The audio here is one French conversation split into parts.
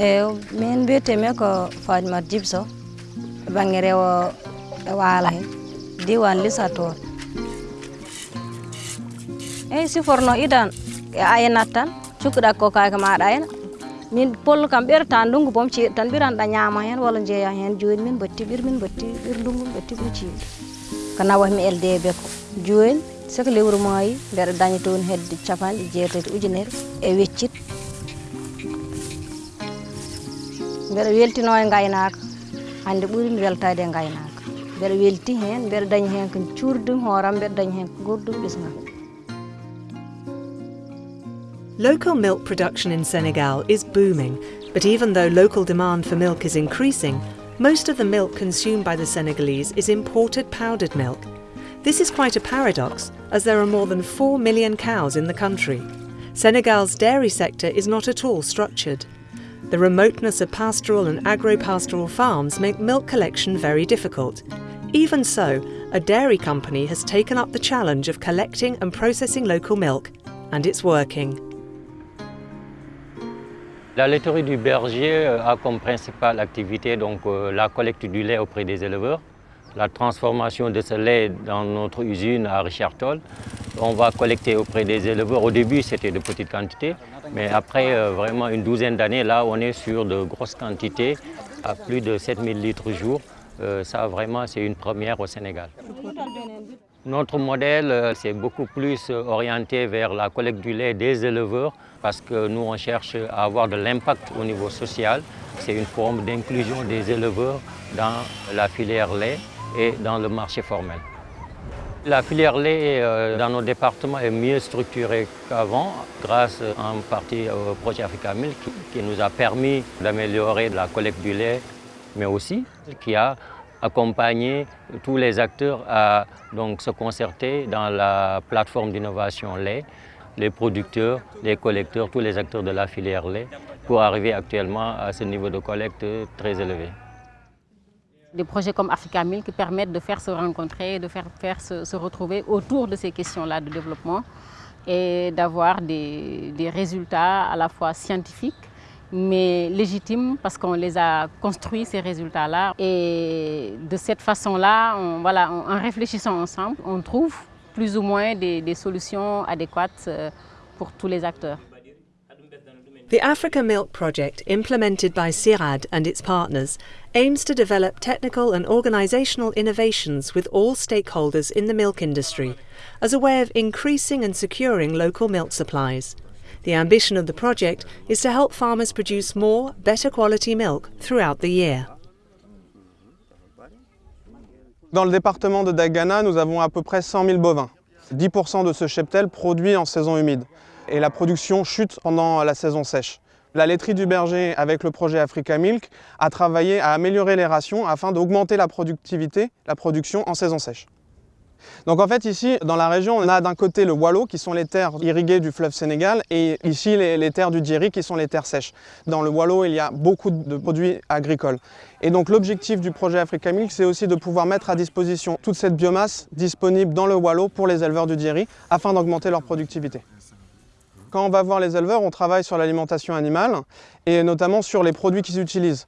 eyi min mbiyetemi ko fadimat djibso e banggue rewo e he. Diwan lisator eyyi siforno idan e aynat tan cukkuɗa ko kake maɗa ayna min pollo kam ɓerta ndungu boom ceeɗu tan ɓiranɗa ñaama hen walla jeeya hen joni min batti ɓir min batti ɓir ndungu min batti ɗum ceeɗu ko nawatmi LDB ko joni soko lewru maayi mbeɗa daña toon hedde capanɗe jeetati ujunere e weccit mbeɗa weltino e gaynaka hande weltade e gaynaka mbeɗa welti hen mbeɗa hen ko hooram mbeɗa hen ko gurdum Local milk production in Senegal is booming, but even though local demand for milk is increasing, most of the milk consumed by the Senegalese is imported powdered milk. This is quite a paradox, as there are more than 4 million cows in the country. Senegal's dairy sector is not at all structured. The remoteness of pastoral and agro-pastoral farms make milk collection very difficult. Even so, a dairy company has taken up the challenge of collecting and processing local milk, and it's working. La laiterie du berger euh, a comme principale activité donc, euh, la collecte du lait auprès des éleveurs, la transformation de ce lait dans notre usine à Richard Toll. On va collecter auprès des éleveurs. Au début, c'était de petites quantités, mais après euh, vraiment une douzaine d'années, là, on est sur de grosses quantités, à plus de 7000 litres jour. Euh, ça, vraiment, c'est une première au Sénégal. Notre modèle, euh, c'est beaucoup plus orienté vers la collecte du lait des éleveurs parce que nous, on cherche à avoir de l'impact au niveau social. C'est une forme d'inclusion des éleveurs dans la filière lait et dans le marché formel. La filière lait euh, dans nos départements est mieux structurée qu'avant grâce en partie au projet Africa Milk qui nous a permis d'améliorer la collecte du lait mais aussi qui a accompagné tous les acteurs à donc, se concerter dans la plateforme d'innovation lait, les producteurs, les collecteurs, tous les acteurs de la filière lait, pour arriver actuellement à ce niveau de collecte très élevé. Des projets comme Africa Milk qui permettent de faire se rencontrer, de faire, se, retrouver autour de ces questions-là de développement et d'avoir des, résultats à la fois scientifiques mais légitimes parce qu'on les a construits, ces résultats-là. Et de cette façon-là, on, voilà, en réfléchissant ensemble, on trouve plus ou moins des, des solutions adéquates pour tous les acteurs. The Africa Milk Project, implemented by CIRAD and its partners, aims to develop technical and organisational innovations with all stakeholders in the milk industry as a way of increasing and securing local milk supplies. The ambition of the project is to help farmers produce more, better quality milk throughout the year. Dans le département de Dagana, nous avons à peu près 100 000 bovins. 10% de ce cheptel produit en saison humide et la production chute pendant la saison sèche. La laiterie du berger, avec le projet Africa Milk, a travaillé à améliorer les rations afin d'augmenter la productivité, la production en saison sèche. Donc en fait ici, dans la région, on a d'un côté le Wallo, qui sont les terres irriguées du fleuve Sénégal, et ici les, terres du Djeri, qui sont les terres sèches. Dans le Wallo, il y a beaucoup de produits agricoles. Et donc l'objectif du projet Africa Milk, c'est aussi de pouvoir mettre à disposition toute cette biomasse disponible dans le Wallo pour les éleveurs du Djeri, afin d'augmenter leur productivité. Quand on va voir les éleveurs, on travaille sur l'alimentation animale, et notamment sur les produits qu'ils utilisent.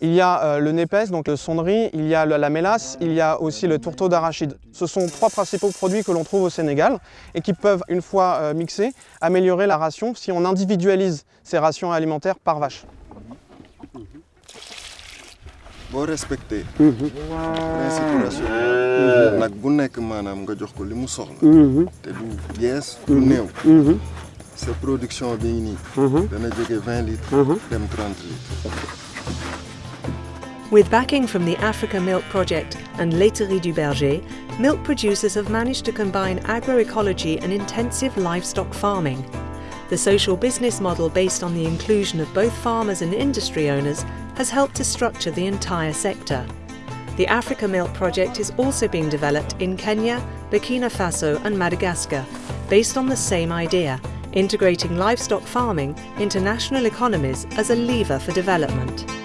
Il y a euh, le népès, donc le sonderie, il y a la mélasse, il y a aussi le tourteau d'arachide. Ce sont trois principaux produits que l'on trouve au Sénégal et qui peuvent, une fois euh, mixés, améliorer la ration si on individualise ces rations alimentaires par vache. boo respecté. Principe ration nag bu nekk maanaam nga jox ko li mu soxla. Te du yees du néew sa production bi nii mhm. dana jóge 20 litres mhm. dem 30 litres With backing from the Africa Milk Project and Laiterie du Berger, milk producers have managed to combine agroecology and intensive livestock farming. The social business model based on the inclusion of both farmers and industry owners has helped to structure the entire sector. The Africa Milk Project is also being developed in Kenya, Burkina Faso, and Madagascar, based on the same idea integrating livestock farming into national economies as a lever for development.